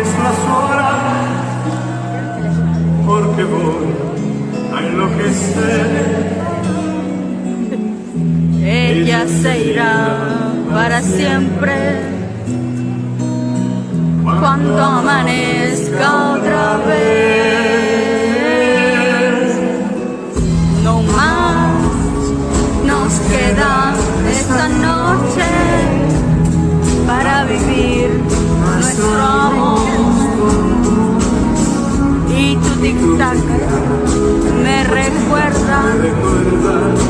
es la sola, porque voy a enloquecer. Ella se irá para siempre cuando amanezca. recordar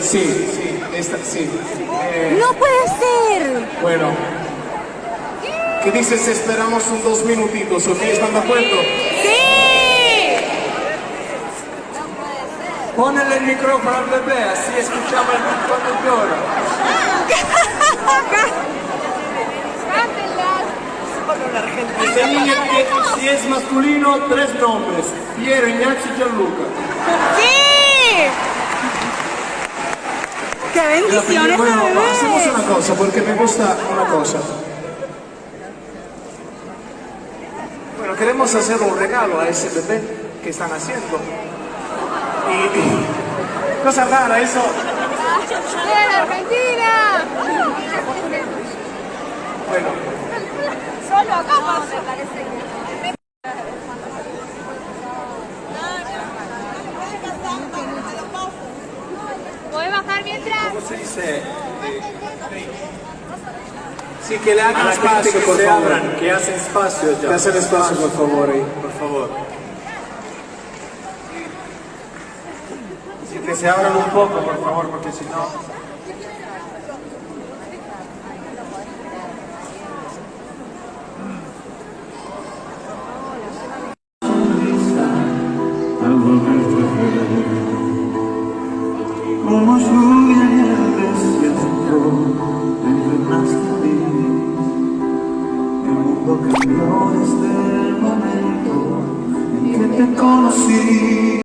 Sì, sì, esta- sì. Eh, ¡No puede ser! bueno. ¿Qué dices esperamos un dos minutitos? ¿Ok? ¿Están de acuerdo? ¡Sí! Ponele el micrófono al bebé, así escuchamos el conductor. Ese niño que si es masculino, tres nombres. Piero, Ignacio y Gianluca. ¡Sí! ¡Qué bendiciones Bueno, bebé! hacemos una cosa, porque me gusta una cosa. Bueno, queremos hacer un regalo a ese bebé que están haciendo. Y, y- cosa rara, eso. ¿Cómo se dice? sí que le hagan gente espacio, que por se favor. abran, que hacen espacio ya. Que hacen espacio, por favor. ahí. Por favor. Sí, que se abran un poco, por favor, porque si no... Como lluvia en el desierto, te llenaste a mí. El mundo cambió desde el momento en que te conocí.